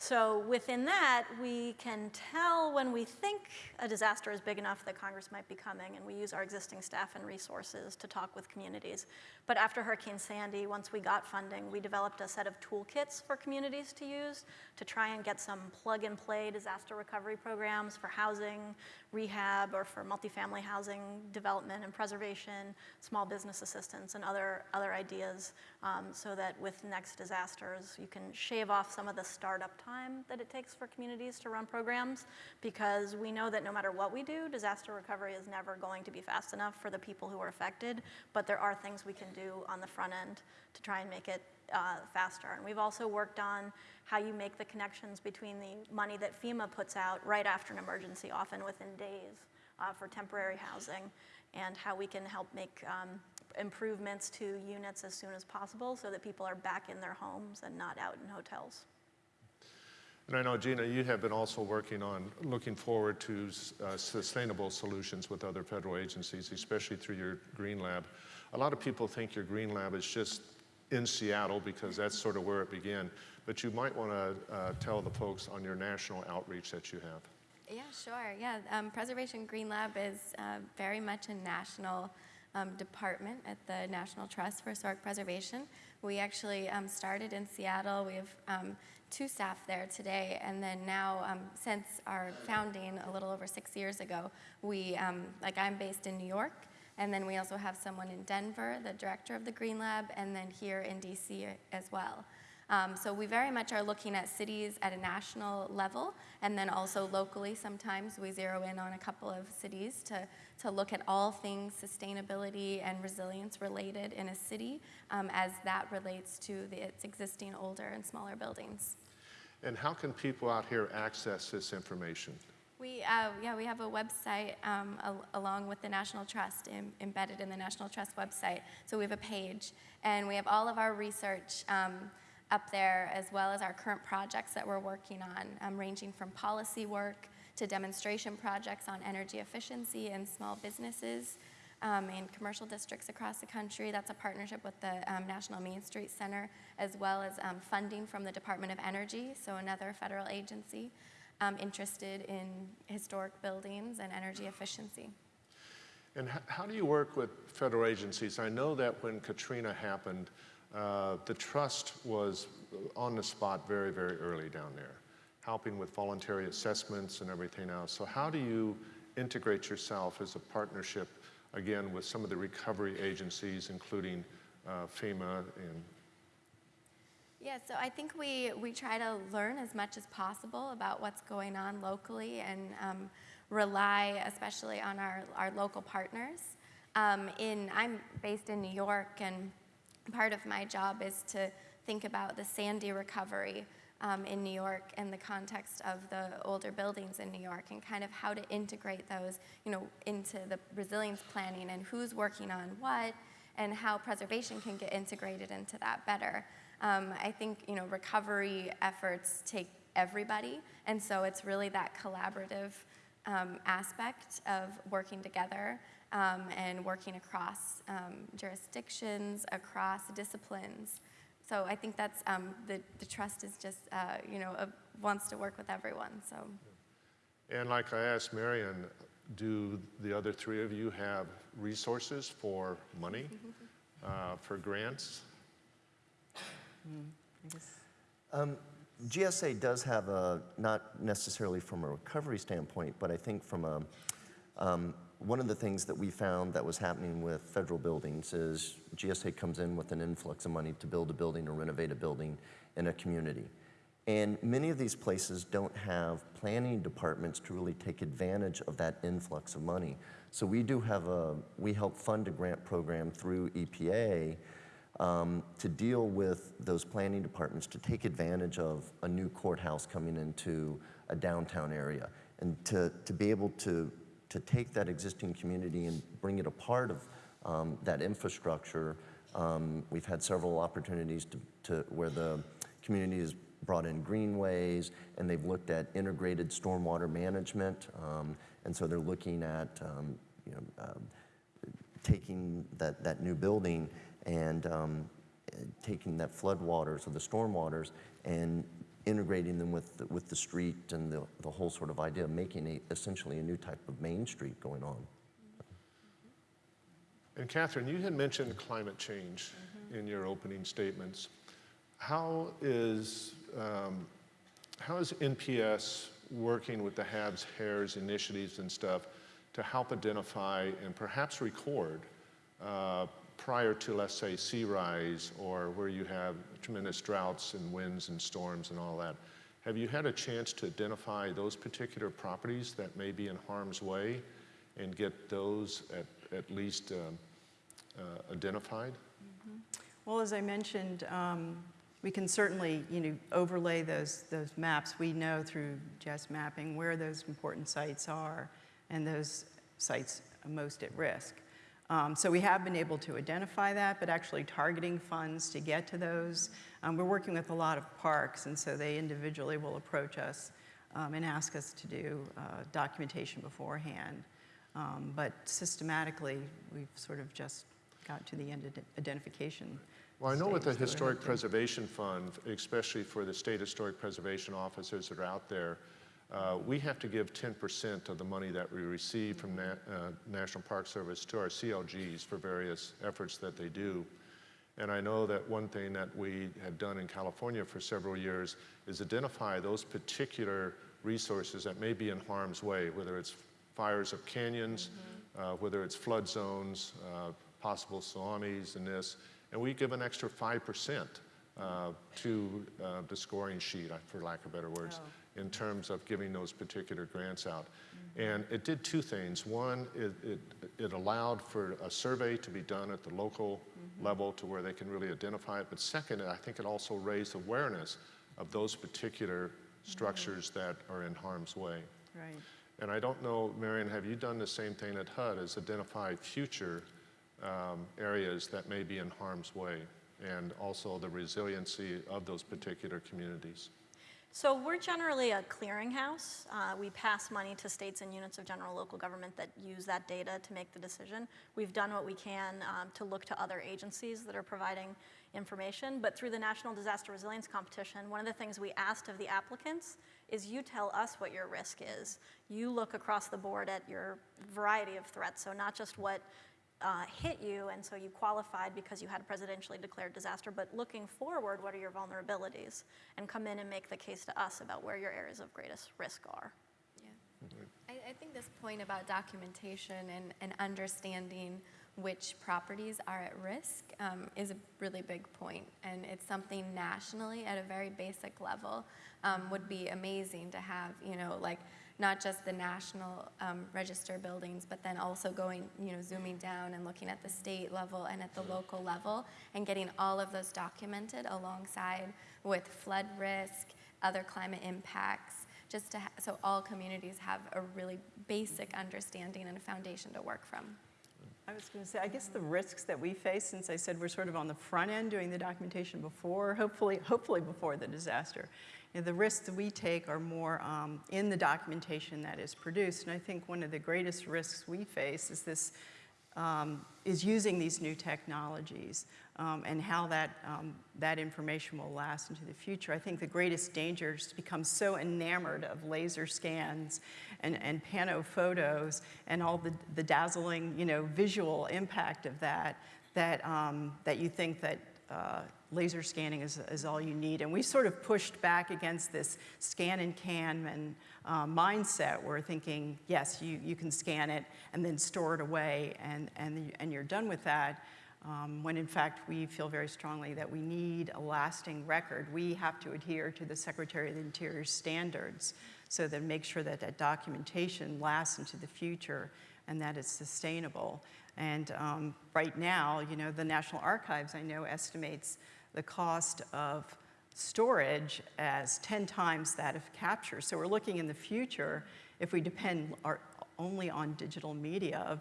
so within that, we can tell when we think a disaster is big enough that Congress might be coming, and we use our existing staff and resources to talk with communities. But after Hurricane Sandy, once we got funding, we developed a set of toolkits for communities to use to try and get some plug-and-play disaster recovery programs for housing, rehab, or for multifamily housing development and preservation, small business assistance, and other, other ideas um, so that with next disasters, you can shave off some of the startup time that it takes for communities to run programs because we know that no matter what we do, disaster recovery is never going to be fast enough for the people who are affected, but there are things we can do on the front end to try and make it uh, faster. And we've also worked on how you make the connections between the money that FEMA puts out right after an emergency, often within days, uh, for temporary housing, and how we can help make um, improvements to units as soon as possible so that people are back in their homes and not out in hotels. And I know, Gina, you have been also working on looking forward to uh, sustainable solutions with other federal agencies, especially through your Green Lab. A lot of people think your Green Lab is just in Seattle because that's sort of where it began. But you might want to uh, tell the folks on your national outreach that you have. Yeah, sure. Yeah, um, Preservation Green Lab is uh, very much a national um, department at the National Trust for Historic Preservation. We actually um, started in Seattle. We have um, two staff there today, and then now, um, since our founding a little over six years ago, we, um, like I'm based in New York, and then we also have someone in Denver, the director of the Green Lab, and then here in DC as well. Um, so we very much are looking at cities at a national level, and then also locally. Sometimes we zero in on a couple of cities to, to look at all things sustainability and resilience related in a city um, as that relates to the, its existing older and smaller buildings. And how can people out here access this information? We, uh, yeah, we have a website um, al along with the National Trust Im embedded in the National Trust website. So we have a page, and we have all of our research um, up there, as well as our current projects that we're working on, um, ranging from policy work to demonstration projects on energy efficiency in small businesses um, in commercial districts across the country. That's a partnership with the um, National Main Street Center, as well as um, funding from the Department of Energy, so another federal agency um, interested in historic buildings and energy efficiency. And how do you work with federal agencies? I know that when Katrina happened, uh, the trust was on the spot very, very early down there, helping with voluntary assessments and everything else. So how do you integrate yourself as a partnership, again, with some of the recovery agencies, including uh, FEMA and yeah, so I think we, we try to learn as much as possible about what's going on locally and um, rely especially on our, our local partners. Um, in, I'm based in New York and part of my job is to think about the Sandy recovery um, in New York in the context of the older buildings in New York and kind of how to integrate those, you know, into the resilience planning and who's working on what and how preservation can get integrated into that better. Um, I think you know recovery efforts take everybody, and so it's really that collaborative um, aspect of working together um, and working across um, jurisdictions, across disciplines. So I think that's um, the, the trust is just uh, you know uh, wants to work with everyone. So And like I asked Marion, do the other three of you have resources for money, uh, for grants? Um, GSA does have a, not necessarily from a recovery standpoint, but I think from a, um, one of the things that we found that was happening with federal buildings is GSA comes in with an influx of money to build a building or renovate a building in a community. And many of these places don't have planning departments to really take advantage of that influx of money. So we do have a, we help fund a grant program through EPA um, to deal with those planning departments to take advantage of a new courthouse coming into a downtown area and to, to be able to, to take that existing community and bring it a part of um, that infrastructure. Um, we've had several opportunities to, to where the community has brought in greenways and they've looked at integrated stormwater management. Um, and so they're looking at um, you know, um, taking that, that new building and um, taking that flood waters or the storm waters and integrating them with the, with the street and the, the whole sort of idea of making a, essentially a new type of main street going on. And Catherine, you had mentioned climate change in your opening statements. How is, um, how is NPS working with the HABS, HAERs initiatives and stuff to help identify and perhaps record uh, prior to, let's say, sea rise or where you have tremendous droughts and winds and storms and all that? Have you had a chance to identify those particular properties that may be in harm's way and get those at, at least um, uh, identified? Well, as I mentioned, um, we can certainly, you know, overlay those, those maps. We know through GIS mapping where those important sites are and those sites most at risk. Um, so we have been able to identify that, but actually targeting funds to get to those. Um, we're working with a lot of parks, and so they individually will approach us um, and ask us to do uh, documentation beforehand. Um, but systematically, we've sort of just got to the end of identification. Well, I know with the stage that we're Historic. Preservation Fund, especially for the state historic preservation officers that are out there, uh, we have to give 10% of the money that we receive from Na- uh, National Park Service to our CLGs for various efforts that they do. And I know that one thing that we have done in California for several years is identify those particular resources that may be in harm's way, whether it's fires of canyons, uh, whether it's flood zones, uh, possible tsunamis and this. And we give an extra 5% uh, to uh, the scoring sheet, for lack of better words, in terms of giving those particular grants out. And it did two things. One, it, it, it allowed for a survey to be done at the local level to where they can really identify it. But second, I think it also raised awareness of those particular structures that are in harm's way. Right. And I don't know, Marion, have you done the same thing at HUD, is identify future um, areas that may be in harm's way and also the resiliency of those particular communities? So we're generally a clearinghouse. Uh, we pass money to states and units of general local government that use that data to make the decision. We've done what we can um, to look to other agencies that are providing information, but through the National Disaster Resilience Competition, one of the things we asked of the applicants is you tell us what your risk is. You look across the board at your variety of threats, so not just what uh, hit you, and so you qualified because you had a presidentially declared disaster, but looking forward, what are your vulnerabilities? And come in and make the case to us about where your areas of greatest risk are. Yeah. I, I think this point about documentation and, and understanding which properties are at risk um, is a really big point, and it's something nationally at a very basic level um, would be amazing to have. You know, like not just the national um, register buildings, but then also going, you know, zooming down and looking at the state level and at the local level, and getting all of those documented alongside with flood risk, other climate impacts, just to so all communities have a really basic understanding and a foundation to work from. I was going to say, I guess the risks that we face, since I said we're sort of on the front end doing the documentation before, hopefully, hopefully before the disaster, know, the risks that we take are more um, in the documentation that is produced. And I think one of the greatest risks we face is this um, is using these new technologies um, and how that, um, that information will last into the future. I think the greatest danger is to become so enamored of laser scans and, and pano photos and all the, the dazzling, you know, visual impact of that, that, um, that you think that uh, laser scanning is, is all you need. And we sort of pushed back against this scan and can and uh, mindset. We're thinking, yes, you, you can scan it and then store it away and, and, and you're done with that. Um, when in fact we feel very strongly that we need a lasting record. We have to adhere to the Secretary of the Interior standards so that make sure that that documentation lasts into the future and that it's sustainable. And um, right now, you know, the National Archives, I know, estimates the cost of storage as 10 times that of capture. So we're looking in the future, if we depend our, only on digital media, of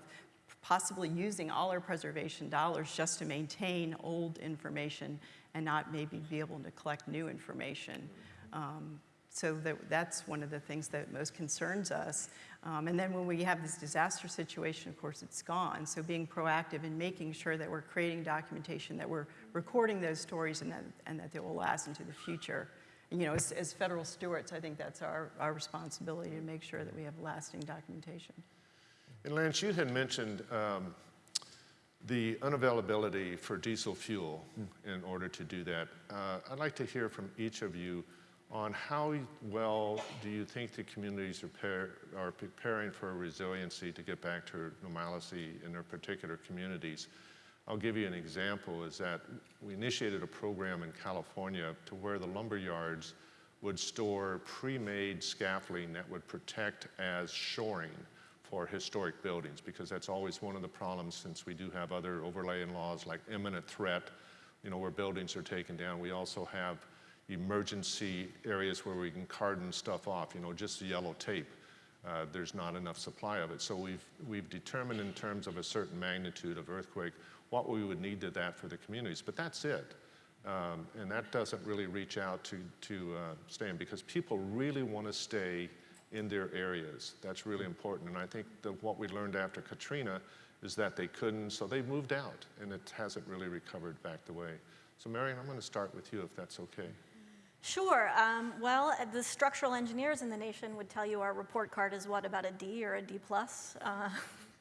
possibly using all our preservation dollars just to maintain old information and not maybe be able to collect new information. Um, so that, that's one of the things that most concerns us. Um, and then when we have this disaster situation, of course, it's gone. So being proactive and making sure that we're creating documentation, that we're recording those stories and that, and that they will last into the future. And, you know, as, as federal stewards, I think that's our, our responsibility to make sure that we have lasting documentation. And Lance, you had mentioned um, the unavailability for diesel fuel in order to do that. Uh, I'd like to hear from each of you on how well do you think the communities are, are preparing for resiliency to get back to normalcy in their particular communities. I'll give you an example is that we initiated a program in California to where the lumber yards would store pre-made scaffolding that would protect as shoring for historic buildings because that's always one of the problems since we do have other overlaying laws like imminent threat, you know, where buildings are taken down. We also have emergency areas where we can carton stuff off, you know, just the yellow tape. Uh, there's not enough supply of it. So we've, we've determined in terms of a certain magnitude of earthquake what we would need to that for the communities, but that's it. Um, and that doesn't really reach out to, to uh, because people really want to stay in their areas. That's really important. And I think that what we learned after Katrina is that they couldn't, so they moved out and it hasn't really recovered back the way. So Marion, I'm going to start with you if that's okay. Sure. Um, well, uh, the structural engineers in the nation would tell you our report card is what, about a D or a D plus uh,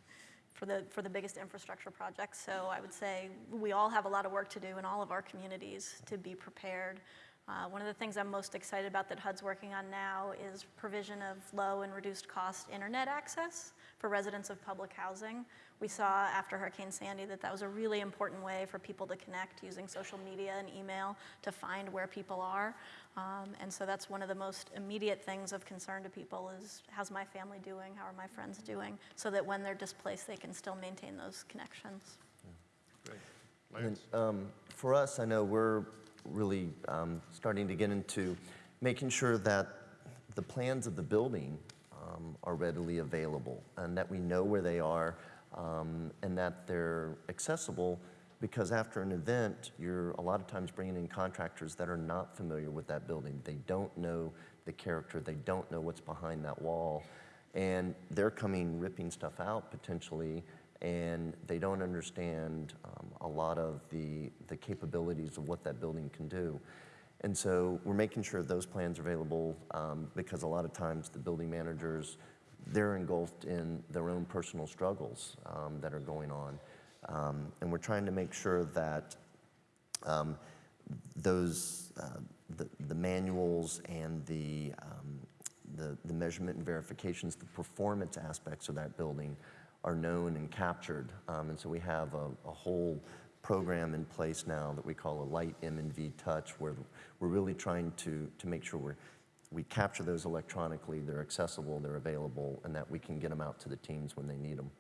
for, the, for the biggest infrastructure projects. So I would say we all have a lot of work to do in all of our communities to be prepared. Uh, one of the things I'm most excited about that HUD's working on now is provision of low and reduced cost internet access for residents of public housing. We saw after Hurricane Sandy that that was a really important way for people to connect using social media and email to find where people are. Um, and so that's one of the most immediate things of concern to people is how's my family doing? How are my friends doing? So that when they're displaced, they can still maintain those connections. Great. And um, for us, I know we're really um, starting to get into making sure that the plans of the building um, are readily available and that we know where they are um, and that they're accessible because after an event, you're a lot of times bringing in contractors that are not familiar with that building. They don't know the character, they don't know what's behind that wall, and they're coming ripping stuff out potentially and they don't understand um, a lot of the, the capabilities of what that building can do. And so we're making sure those plans are available um, because a lot of times the building managers, they're engulfed in their own personal struggles um, that are going on. Um, and we're trying to make sure that um, those, uh, the, the manuals and the, um, the, the measurement and verifications, the performance aspects of that building are known and captured. Um, and so we have a, a, whole program in place now that we call a light M&V touch, where we're really trying to, to make sure we're, we capture those electronically, they're accessible, they're available, and that we can get them out to the teams when they need them.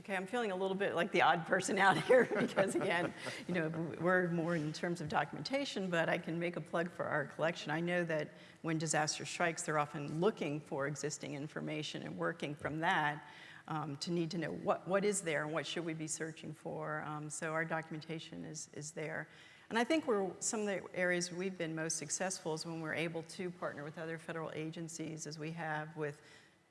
Okay, I'm feeling a little bit like the odd person out here because again, you know, we're more in terms of documentation, but I can make a plug for our collection. I know that when disaster strikes, they're often looking for existing information and working from that. um, to need to know what, what is there and what should we be searching for. Um, so our documentation is, is there. And I think we're, some of the areas we've been most successful is when we're able to partner with other federal agencies, as we have with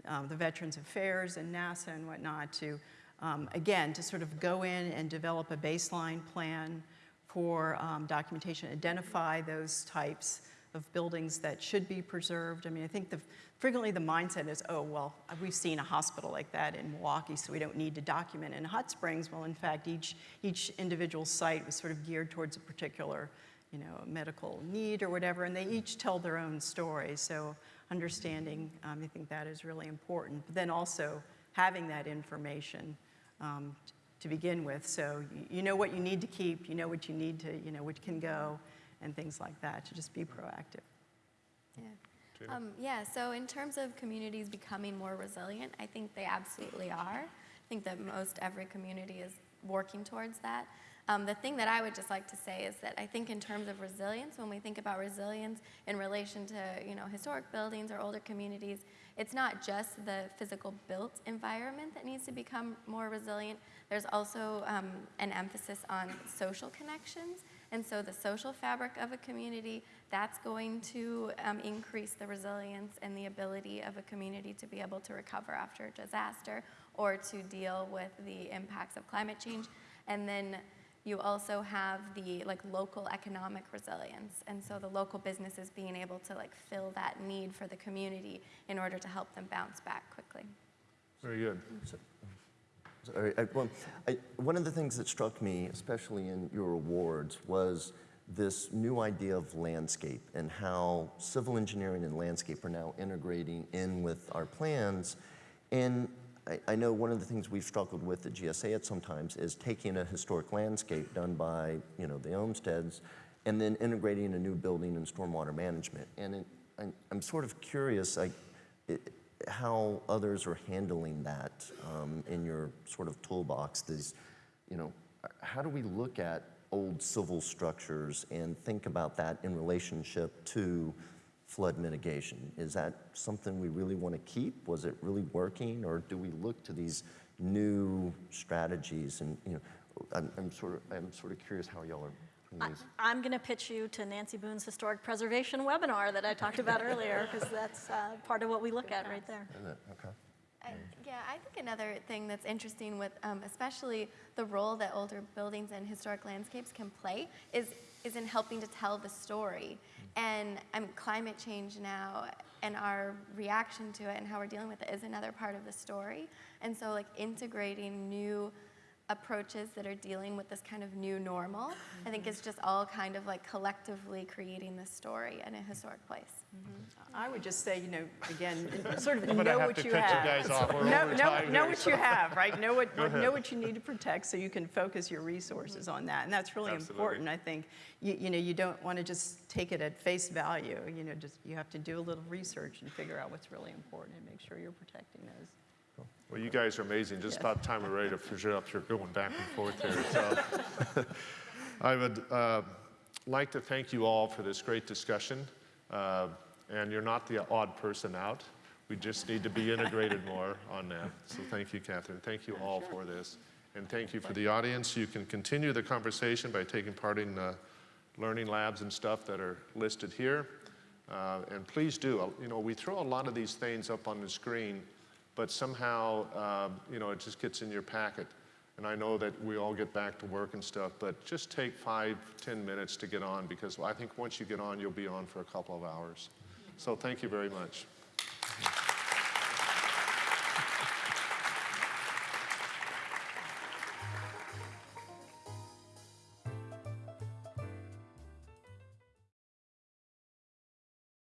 um, the Veterans Affairs and NASA and whatnot, to, um, again, to sort of go in and develop a baseline plan for um, documentation, identify those types of buildings that should be preserved. I mean, I think the, frequently the mindset is, oh, well, we've seen a hospital like that in Milwaukee, so we don't need to document. In Hot Springs, well, in fact, each, each individual site was sort of geared towards a particular, you know, medical need or whatever, and they each tell their own story. So understanding, um, I think that is really important. But then also having that information um, to begin with, so you, you know what you need to keep, you know what you need to, you know, what can go, and things like that, to just be proactive. Yeah. Um, yeah, so in terms of communities becoming more resilient, I think they absolutely are. I think that most every community is working towards that. Um, the thing that I would just like to say is that I think in terms of resilience, when we think about resilience in relation to you know historic buildings or older communities, it's not just the physical built environment that needs to become more resilient. There's also um, an emphasis on social connections. And so the social fabric of a community, that's going to um, increase the resilience and the ability of a community to be able to recover after a disaster or to deal with the impacts of climate change. And then you also have the like local economic resilience. And so the local businesses being able to like fill that need for the community in order to help them bounce back quickly. Very good. Sorry, I, well, I, one of the things that struck me, especially in your awards, was this new idea of landscape and how civil engineering and landscape are now integrating in with our plans. And I, I know one of the things we've struggled with at GSA at sometimes is taking a historic landscape done by you know the Olmsteds and then integrating a new building and stormwater management. And it, I, I'm sort of curious, I, it, how others are handling that um, in your sort of toolbox. These, you know, how do we look at old civil structures and think about that in relationship to flood mitigation? Is that something we really want to keep? Was it really working, or do we look to these new strategies? And you know, I'm, I'm sort of I'm sort of curious how y'all are. I- I'm going to pitch you to Nancy Boone's historic preservation webinar that I talked about earlier, because that's uh, part of what we look at right there. Is it? Okay. I, yeah, I think another thing that's interesting with um, especially the role that older buildings and historic landscapes can play is, is in helping to tell the story. And um, climate change now and our reaction to it and how we're dealing with it is another part of the story. And so, like, integrating new approaches that are dealing with this kind of new normal, I think is just all kind of like collectively creating this story in a historic place. Mm-hmm. I would just say, you know, again, sort of know what you cut you have. guys off. Know, know, know what you have, right? Know what, know what you need to protect so you can focus your resources on that. And that's really Absolutely. important, I think. You, you know, you don't want to just take it at face value. You know, just, you have to do a little research and figure out what's really important and make sure you're protecting those. Well, you guys are amazing. Just Yes. about time we're ready to finish up here, going back and forth here. So I would uh, like to thank you all for this great discussion. Uh, and you're not the odd person out. We just need to be integrated more on that. So thank you, Catherine. Thank you all for this. And thank you for the audience. You can continue the conversation by taking part in uh, learning labs and stuff that are listed here. Uh, and please do. Uh, You know, we throw a lot of these things up on the screen, but somehow, um, you know, it just gets in your packet. And I know that we all get back to work and stuff, but just take five, ten minutes to get on because I think once you get on, you'll be on for a couple of hours. So thank you very much.